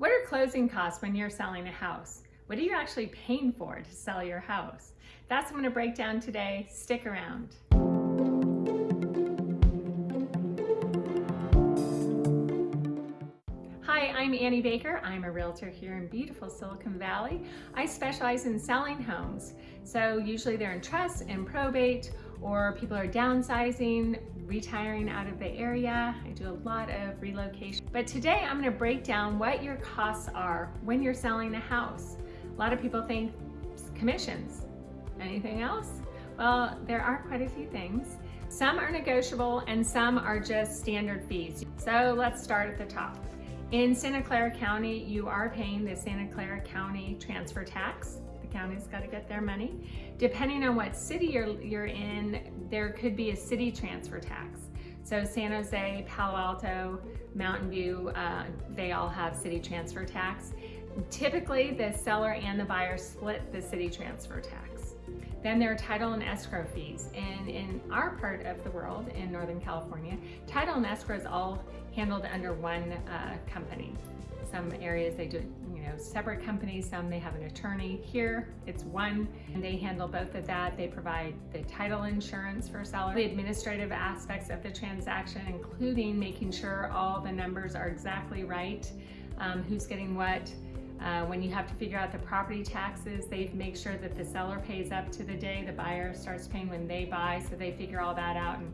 What are closing costs when you're selling a house? What are you actually paying for to sell your house? That's what I'm gonna break down today. Stick around. Hi, I'm Annie Baker. I'm a realtor here in beautiful Silicon Valley. I specialize in selling homes. So usually they're in trust and probate or people are downsizing, retiring out of the area. I do a lot of relocation. But today I'm gonna break down what your costs are when you're selling a house. A lot of people think commissions. Anything else? Well, there are quite a few things. Some are negotiable and some are just standard fees. So let's start at the top. In Santa Clara County, you are paying the Santa Clara County transfer tax county's got to get their money. Depending on what city you're, you're in, there could be a city transfer tax. So San Jose, Palo Alto, Mountain View, uh, they all have city transfer tax. Typically, the seller and the buyer split the city transfer tax. Then there are title and escrow fees. And in our part of the world, in Northern California, title and escrow is all handled under one uh, company. Some areas they do you know, separate companies, some they have an attorney. Here, it's one, and they handle both of that. They provide the title insurance for seller, the administrative aspects of the transaction, including making sure all the numbers are exactly right, um, who's getting what, uh, when you have to figure out the property taxes, they make sure that the seller pays up to the day the buyer starts paying when they buy, so they figure all that out. And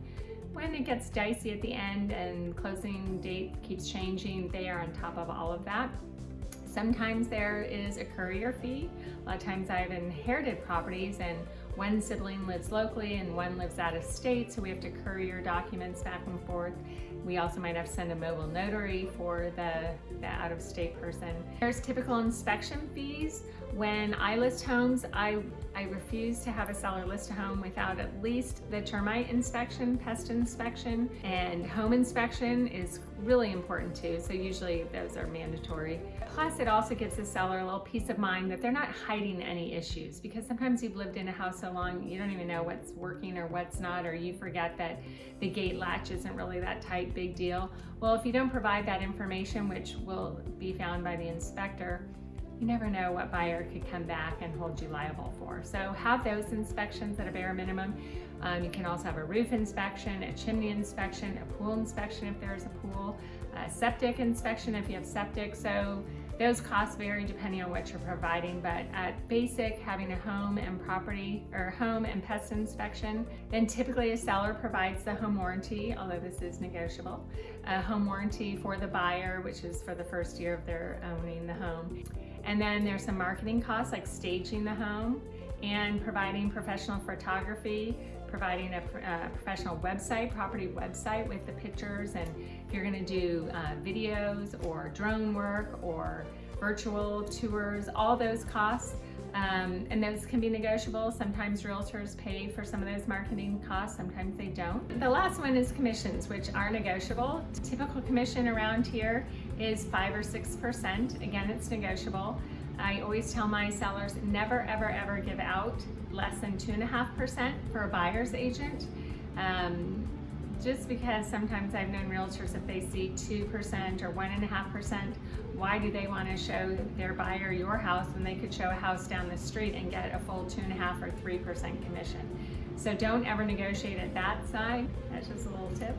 when it gets dicey at the end and closing date keeps changing, they are on top of all of that. Sometimes there is a courier fee. A lot of times I've inherited properties and one sibling lives locally and one lives out of state, so we have to courier documents back and forth. We also might have to send a mobile notary for the, the out-of-state person. There's typical inspection fees. When I list homes, I, I refuse to have a seller list a home without at least the termite inspection, pest inspection, and home inspection is really important too. So usually those are mandatory. Plus it also gives the seller a little peace of mind that they're not hiding any issues because sometimes you've lived in a house so long you don't even know what's working or what's not or you forget that the gate latch isn't really that tight, big deal. Well, if you don't provide that information, which will be found by the inspector, you never know what buyer could come back and hold you liable for. So have those inspections at a bare minimum. Um, you can also have a roof inspection, a chimney inspection, a pool inspection if there's a pool, a septic inspection if you have septic. So those costs vary depending on what you're providing, but at basic, having a home and property or home and pest inspection, then typically a seller provides the home warranty, although this is negotiable, a home warranty for the buyer, which is for the first year of their owning the home. And then there's some marketing costs like staging the home and providing professional photography, providing a, a, professional website, property website with the pictures and if you're gonna do uh, videos or drone work or virtual tours, all those costs um, and those can be negotiable. Sometimes realtors pay for some of those marketing costs, sometimes they don't. The last one is commissions, which are negotiable. Typical commission around here is five or 6%. Again, it's negotiable. I always tell my sellers never, ever, ever give out less than 2.5% for a buyer's agent. Um, just because sometimes I've known realtors if they see 2% or 1.5%, why do they want to show their buyer your house when they could show a house down the street and get a full 2.5 or 3% commission? So don't ever negotiate at that side. That's just a little tip.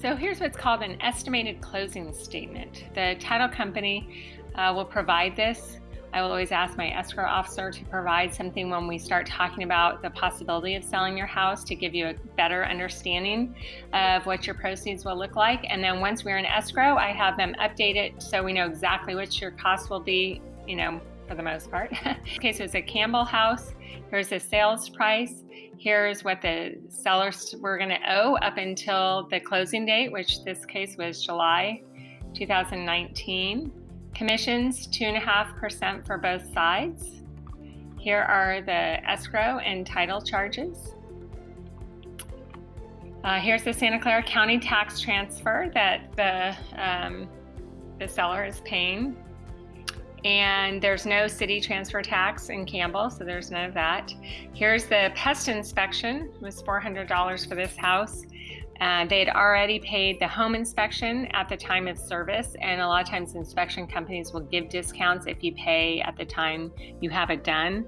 So here's what's called an estimated closing statement. The title company uh, will provide this I will always ask my escrow officer to provide something when we start talking about the possibility of selling your house to give you a better understanding of what your proceeds will look like. And then once we're in escrow, I have them update it so we know exactly what your cost will be, you know, for the most part. okay, so it's a Campbell house. Here's the sales price. Here's what the sellers were going to owe up until the closing date, which this case was July 2019. Commissions, 2.5% for both sides. Here are the escrow and title charges. Uh, here's the Santa Clara County tax transfer that the, um, the seller is paying. And there's no city transfer tax in Campbell, so there's none of that. Here's the pest inspection, it was $400 for this house. Uh, they had already paid the home inspection at the time of service, and a lot of times inspection companies will give discounts if you pay at the time you have it done.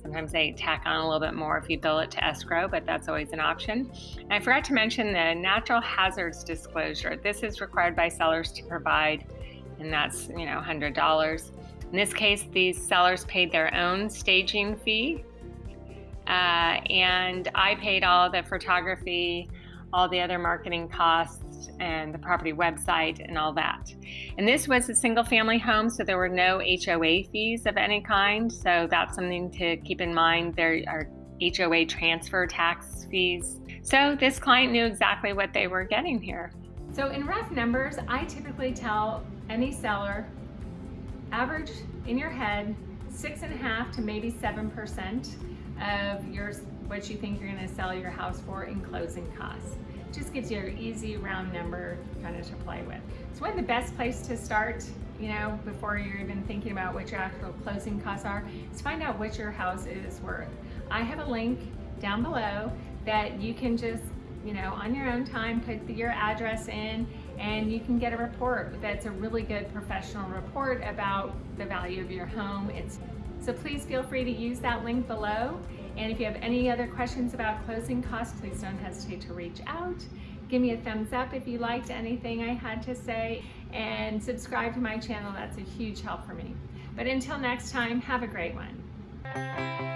Sometimes they tack on a little bit more if you bill it to escrow, but that's always an option. And I forgot to mention the natural hazards disclosure. This is required by sellers to provide, and that's you know $100. In this case, these sellers paid their own staging fee, uh, and I paid all the photography all the other marketing costs and the property website and all that. And this was a single family home, so there were no HOA fees of any kind. So that's something to keep in mind. There are HOA transfer tax fees. So this client knew exactly what they were getting here. So in rough numbers, I typically tell any seller, average in your head, six and a half to maybe 7% of your what you think you're gonna sell your house for in closing costs. Just gives you an easy round number kind of to play with. So one of the best place to start, you know, before you're even thinking about what your actual closing costs are, is find out what your house is worth. I have a link down below that you can just, you know, on your own time, put your address in and you can get a report that's a really good professional report about the value of your home. It's so please feel free to use that link below. And if you have any other questions about closing costs, please don't hesitate to reach out. Give me a thumbs up if you liked anything I had to say and subscribe to my channel. That's a huge help for me. But until next time, have a great one.